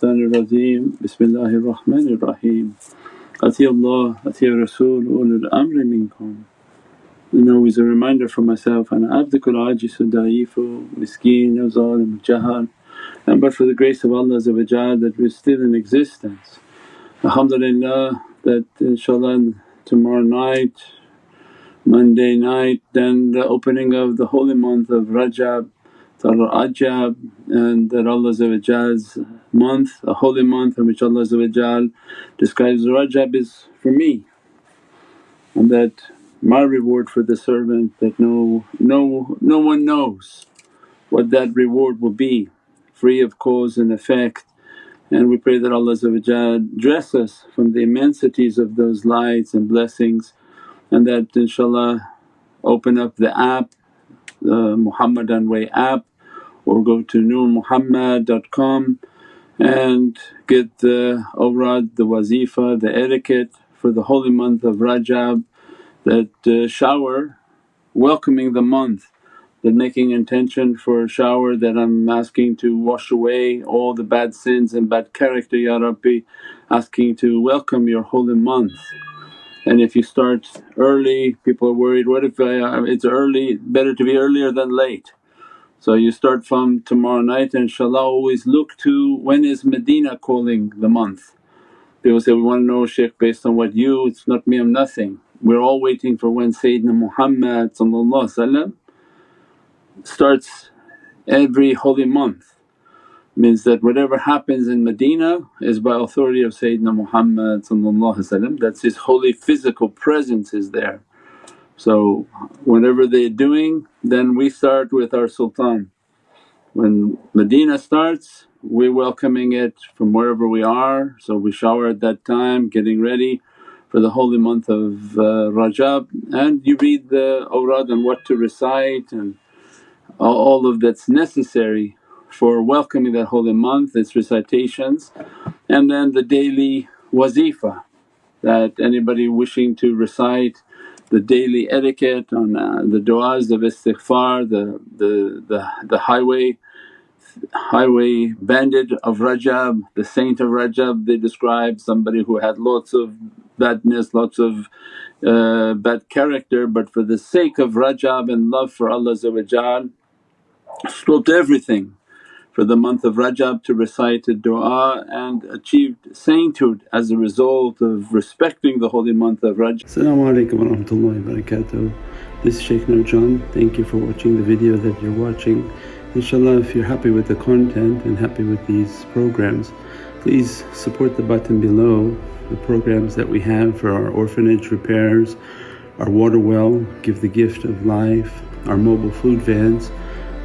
الشيطان الرجيم بسم الله الرحمن الرحيم أطيع الله أطيع Rasul ulul amri minkum. And always a reminder for myself, أنا عبدك العاجز ضعيف مسكين ظالم جهل and but for the grace of Allah that we're still in existence. Alhamdulillah that inshaAllah tomorrow night, Monday night then the opening of the holy month of Rajab Ajab and that Allah's month, a holy month in which Allah describes Rajab is for me. And that my reward for the servant that no, no, no one knows what that reward will be. Free of cause and effect. And we pray that Allah dress us from the immensities of those lights and blessings. And that inshaAllah open up the app, the Muhammadan Way app or go to nurmuhammad.com and get the awrad, the wazifa, the etiquette for the holy month of Rajab that uh, shower welcoming the month that making intention for a shower that I'm asking to wash away all the bad sins and bad character Ya Rabbi asking to welcome your holy month. And if you start early people are worried, what if I, it's early, better to be earlier than late. So you start from tomorrow night inshaAllah always look to when is Medina calling the month. People say, we want to know Shaykh based on what you, it's not me I'm nothing. We're all waiting for when Sayyidina Muhammad starts every holy month. Means that whatever happens in Medina is by authority of Sayyidina Muhammad that's his holy physical presence is there. So whatever they're doing then we start with our sultan. When Medina starts we're welcoming it from wherever we are. So we shower at that time getting ready for the holy month of uh, Rajab. And you read the awrad and what to recite and all of that's necessary for welcoming that holy month, its recitations. And then the daily wazifa that anybody wishing to recite the daily etiquette on uh, the du'as of istighfar, the, the, the, the highway highway bandit of Rajab, the saint of Rajab they describe somebody who had lots of badness, lots of uh, bad character but for the sake of Rajab and love for Allah stopped everything for the month of Rajab to recite a du'a and achieved sainthood as a result of respecting the holy month of Rajab. Assalamu alaikum wa rahmatullahi wa barakatuh. This is Shaykh Nurjan. Thank you for watching the video that you're watching. Inshallah if you're happy with the content and happy with these programs please support the button below the programs that we have for our orphanage repairs, our water well, give the gift of life, our mobile food vans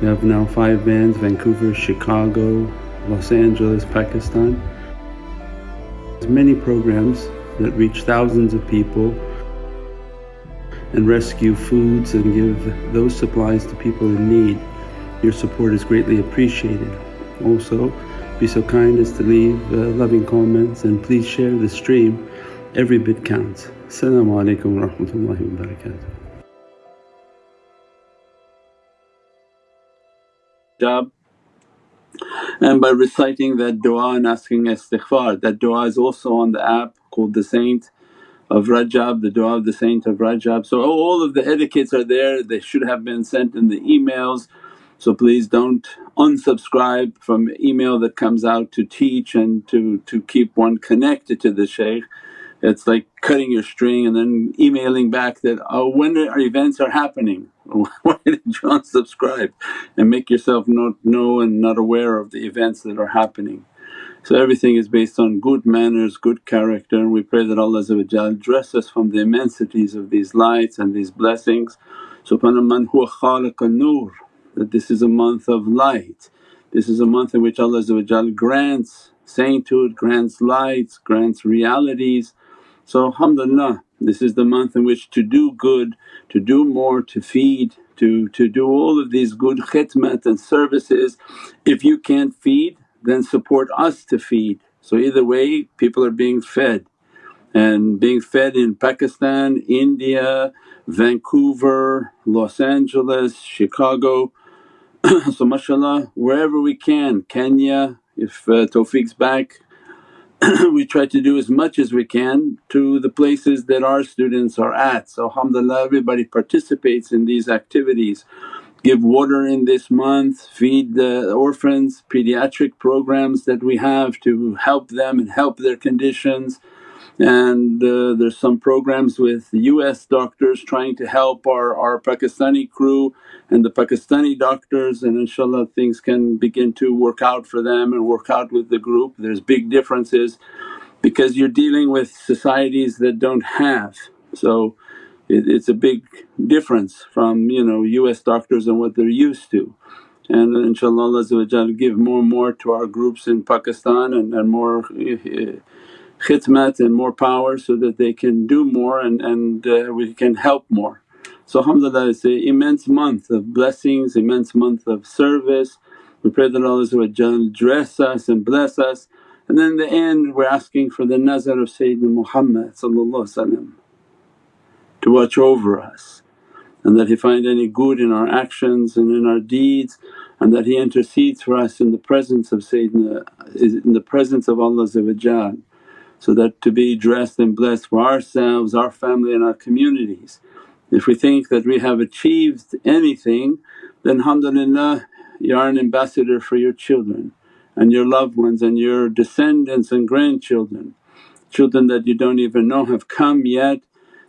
we have now five vans Vancouver, Chicago, Los Angeles, Pakistan. There's many programs that reach thousands of people and rescue foods and give those supplies to people in need. Your support is greatly appreciated. Also be so kind as to leave uh, loving comments and please share the stream, every bit counts. Assalamu alaikum wa rahmatullahi wa and by reciting that du'a and asking istighfar. That du'a is also on the app called the Saint of Rajab, the du'a of the Saint of Rajab. So all of the etiquettes are there, they should have been sent in the emails. So please don't unsubscribe from email that comes out to teach and to, to keep one connected to the shaykh. It's like cutting your string and then emailing back that, oh when our events are happening why did you unsubscribe and make yourself not know and not aware of the events that are happening. So everything is based on good manners, good character and we pray that Allah dress us from the immensities of these lights and these blessings. Subhana man huwa khaliq nur that this is a month of light. This is a month in which Allah grants sainthood, grants lights, grants realities. So alhamdulillah this is the month in which to do good, to do more, to feed, to, to do all of these good khidmat and services. If you can't feed then support us to feed. So either way people are being fed and being fed in Pakistan, India, Vancouver, Los Angeles, Chicago so mashallah wherever we can, Kenya, If uh, Tawfiq's back we try to do as much as we can to the places that our students are at. So alhamdulillah everybody participates in these activities. Give water in this month, feed the orphans, pediatric programs that we have to help them and help their conditions and uh, there's some programs with US doctors trying to help our, our Pakistani crew and the Pakistani doctors and inshaAllah things can begin to work out for them and work out with the group. There's big differences because you're dealing with societies that don't have. So it, it's a big difference from you know US doctors and what they're used to. And inshaAllah Allah give more and more to our groups in Pakistan and, and more eh, eh, khidmat and more power so that they can do more and, and uh, we can help more. So alhamdulillah it's an immense month of blessings, immense month of service. We pray that Allah dress us and bless us and then in the end we're asking for the nazar of Sayyidina Muhammad to watch over us and that He find any good in our actions and in our deeds and that He intercedes for us in the presence of Sayyidina in the presence of Allah so that to be dressed and blessed for ourselves, our family and our communities. If we think that we have achieved anything then alhamdulillah you are an ambassador for your children and your loved ones and your descendants and grandchildren. Children that you don't even know have come yet,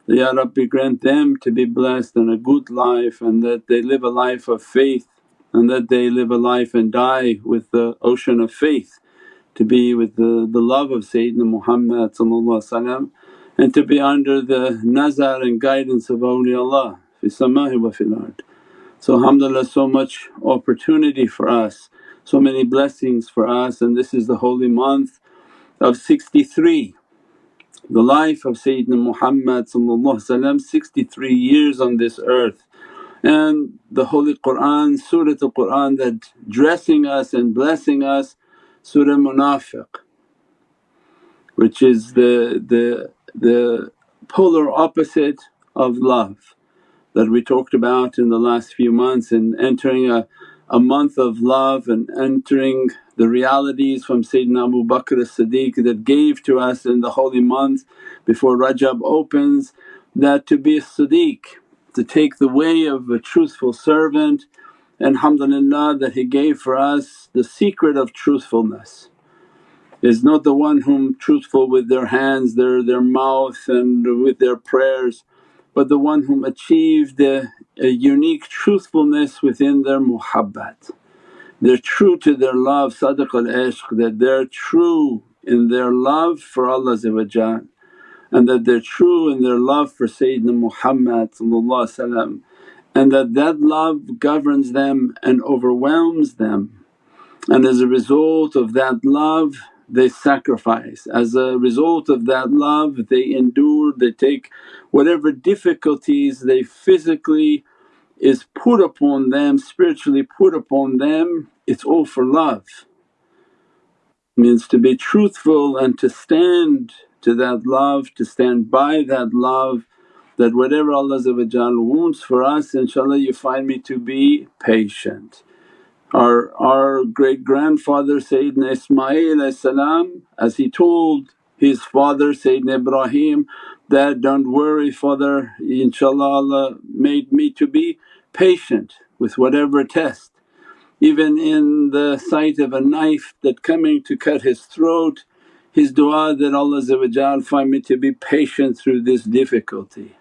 Ya Rabbi grant them to be blessed and a good life and that they live a life of faith and that they live a life and die with the ocean of faith to be with the, the love of Sayyidina Muhammad and to be under the nazar and guidance of awliyaullah fi sama'i wa fil ard. So alhamdulillah so much opportunity for us, so many blessings for us and this is the holy month of 63 the life of Sayyidina Muhammad 63 years on this earth and the Holy Qur'an, Surah al Qur'an that dressing us and blessing us Surah Munafiq which is the, the, the polar opposite of love that we talked about in the last few months and entering a, a month of love and entering the realities from Sayyidina Abu Bakr as-Siddiq that gave to us in the holy month before Rajab opens that to be a Siddiq, to take the way of a truthful servant and alhamdulillah that he gave for us the secret of truthfulness is not the one whom truthful with their hands, their, their mouth and with their prayers but the one whom achieved a, a unique truthfulness within their muhabbat. They're true to their love, sadaq al ishq, that they're true in their love for Allah and that they're true in their love for Sayyidina Muhammad and that that love governs them and overwhelms them. And as a result of that love they sacrifice, as a result of that love they endure, they take whatever difficulties they physically is put upon them, spiritually put upon them, it's all for love. Means to be truthful and to stand to that love, to stand by that love that whatever Allah wants for us inshaAllah you find me to be patient. Our, our great grandfather Sayyidina Ismail as he told his father Sayyidina Ibrahim that, don't worry father inshaAllah Allah made me to be patient with whatever test. Even in the sight of a knife that coming to cut his throat, his du'a that Allah find me to be patient through this difficulty.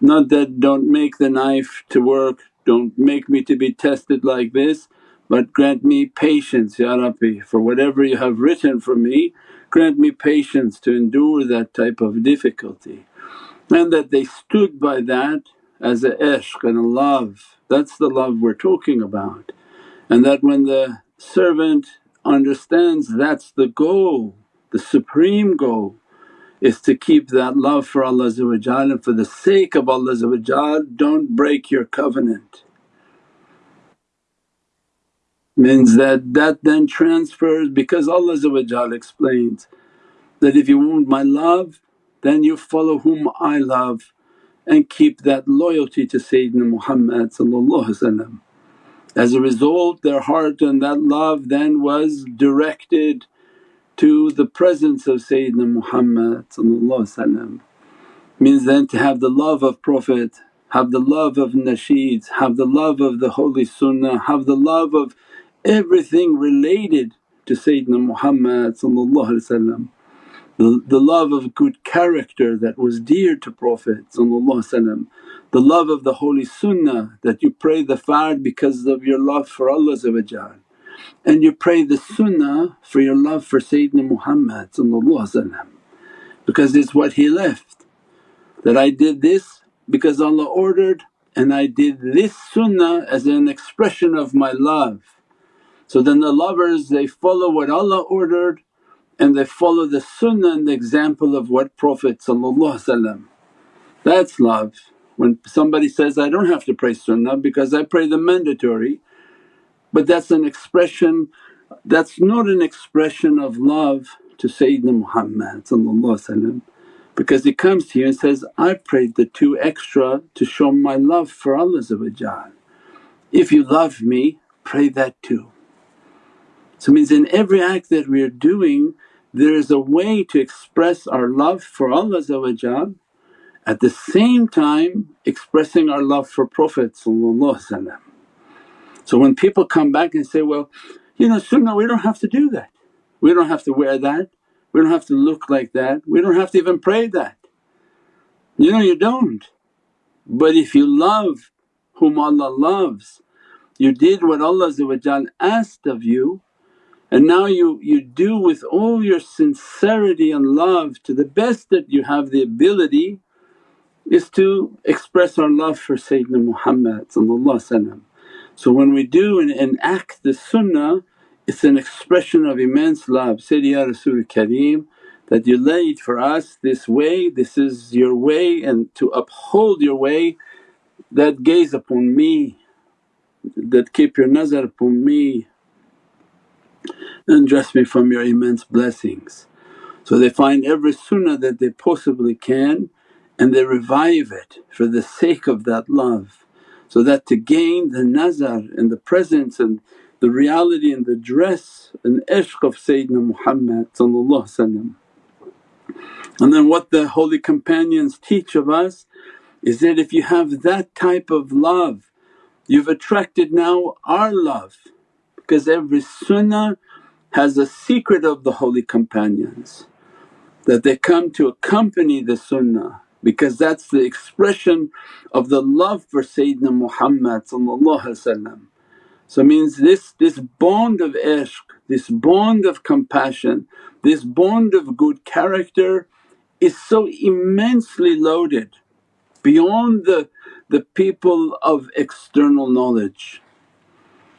Not that don't make the knife to work, don't make me to be tested like this but grant me patience Ya Rabbi for whatever you have written for me grant me patience to endure that type of difficulty. And that they stood by that as a ishq and a love, that's the love we're talking about. And that when the servant understands that's the goal, the supreme goal is to keep that love for Allah and for the sake of Allah don't break your covenant. Means that that then transfers because Allah explains that if you want my love then you follow whom I love and keep that loyalty to Sayyidina Muhammad As a result their heart and that love then was directed to the presence of Sayyidina Muhammad means then to have the love of Prophet, have the love of nasheeds, have the love of the holy sunnah, have the love of everything related to Sayyidina Muhammad the, the love of good character that was dear to Prophet the love of the holy sunnah that you pray the fard because of your love for Allah and you pray the sunnah for your love for Sayyidina Muhammad because it's what he left that I did this because Allah ordered and I did this sunnah as an expression of my love. So then the lovers they follow what Allah ordered and they follow the sunnah and the example of what Prophet That's love. When somebody says, I don't have to pray sunnah because I pray the mandatory but that's an expression that's not an expression of love to Sayyidina Muhammad because he comes to you and says, I prayed the two extra to show my love for Allah If you love me pray that too. So it means in every act that we are doing there is a way to express our love for Allah at the same time expressing our love for Prophet So when people come back and say, well you know sunnah we don't have to do that, we don't have to wear that, we don't have to look like that, we don't have to even pray that. You know you don't. But if you love whom Allah loves, you did what Allah asked of you and now you, you do with all your sincerity and love to the best that you have the ability is to express our love for Sayyidina Muhammad So when we do and enact the sunnah it's an expression of immense love, said, Ya Rasul Kareem that you laid for us this way, this is your way and to uphold your way that gaze upon me, that keep your nazar upon me and dress me from your immense blessings. So they find every sunnah that they possibly can and they revive it for the sake of that love. So that to gain the nazar and the presence and the reality and the dress and ishq of Sayyidina Muhammad And then what the holy companions teach of us is that if you have that type of love you've attracted now our love because every sunnah has a secret of the holy companions that they come to accompany the sunnah because that's the expression of the love for Sayyidina Muhammad So means this, this bond of ishq, this bond of compassion, this bond of good character is so immensely loaded beyond the, the people of external knowledge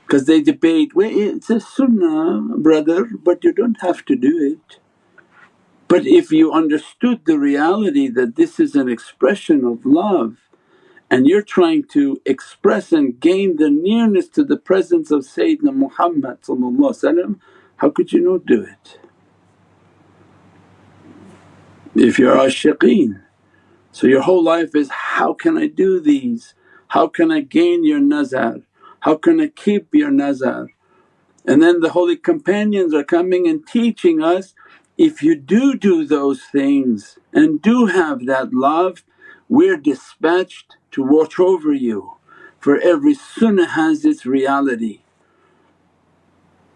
because they debate, well it's a sunnah brother but you don't have to do it. But if you understood the reality that this is an expression of love and you're trying to express and gain the nearness to the presence of Sayyidina Muhammad how could you not do it? If you're ashiqeen. So your whole life is, how can I do these? How can I gain your nazar? How can I keep your nazar? And then the holy companions are coming and teaching us, if you do do those things and do have that love, we're dispatched to watch over you. For every sunnah has its reality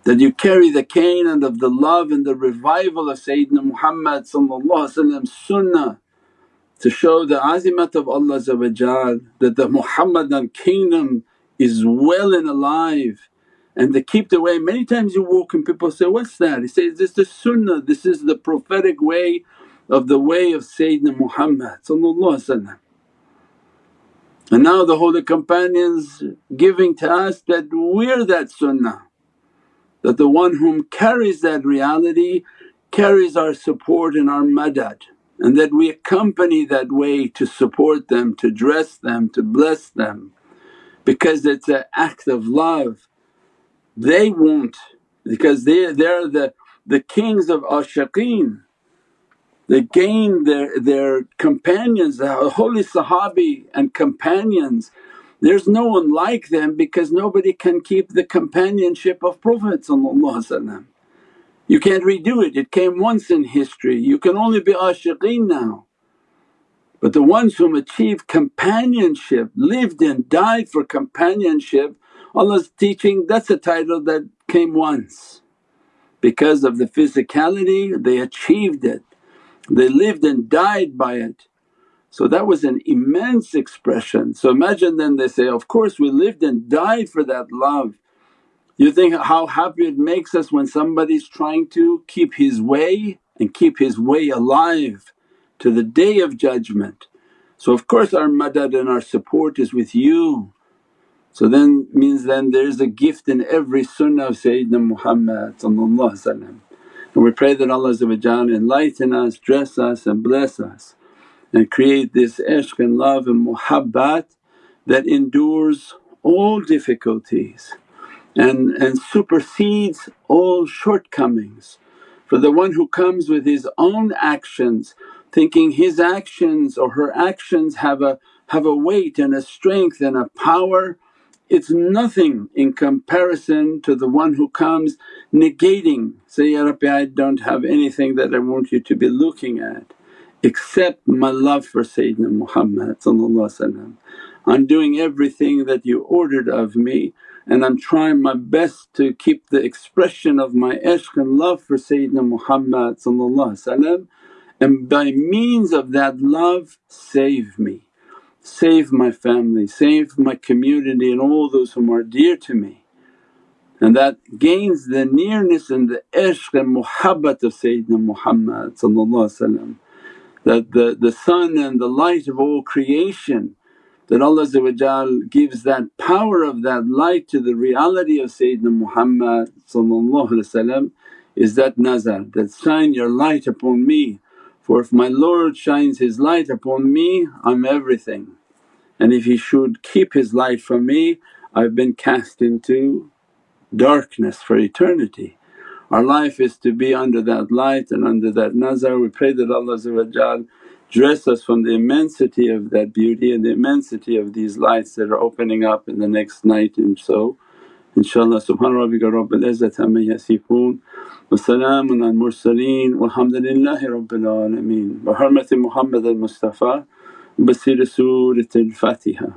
that you carry the cane and of the love and the revival of Sayyidina Muhammad sunnah to show the azimat of Allah that the Muhammadan kingdom is well and alive and they keep the way. Many times you walk and people say, what's that? He says, this is the sunnah, this is the prophetic way of the way of Sayyidina Muhammad and now the holy companions giving to us that we're that sunnah, that the one whom carries that reality carries our support and our madad and that we accompany that way to support them, to dress them, to bless them because it's an act of love. They won't because they, they're the, the kings of ashiqeen. They gain their, their companions, the holy sahabi and companions There's no one like them because nobody can keep the companionship of Prophet You can't redo it, it came once in history, you can only be ashiqeen now. But the ones whom achieved companionship, lived and died for companionship, Allah's teaching that's a title that came once. Because of the physicality they achieved it, they lived and died by it. So that was an immense expression. So imagine then they say, of course we lived and died for that love. You think how happy it makes us when somebody's trying to keep his way and keep his way alive to the Day of Judgment. So of course our madad and our support is with you. So then means then there's a gift in every sunnah of Sayyidina Muhammad and we pray that Allah enlighten us, dress us and bless us and create this ishq and love and muhabbat that endures all difficulties and, and supersedes all shortcomings. For the one who comes with his own actions thinking his actions or her actions have a, have a weight and a strength and a power it's nothing in comparison to the one who comes negating, say, Ya Rabbi I don't have anything that I want you to be looking at except my love for Sayyidina Muhammad I'm doing everything that you ordered of me and I'm trying my best to keep the expression of my ishq and love for Sayyidina Muhammad and by means of that love save me save my family, save my community and all those whom are dear to me. And that gains the nearness and the ishq and muhabbat of Sayyidina Muhammad that the, the sun and the light of all creation that Allah gives that power of that light to the reality of Sayyidina Muhammad is that nazar that shine your light upon me for if my Lord shines His light upon me I'm everything and if He should keep His light from me I've been cast into darkness for eternity. Our life is to be under that light and under that nazar. We pray that Allah dress us from the immensity of that beauty and the immensity of these lights that are opening up in the next night and so. InshaAllah subhana rabbika rabbil izzati amma yasifoon wa salaamun al mursaleen walhamdulillahi rabbil alameen. Bi hurmati Muhammad al Mustafa بصير سورة الفاتحة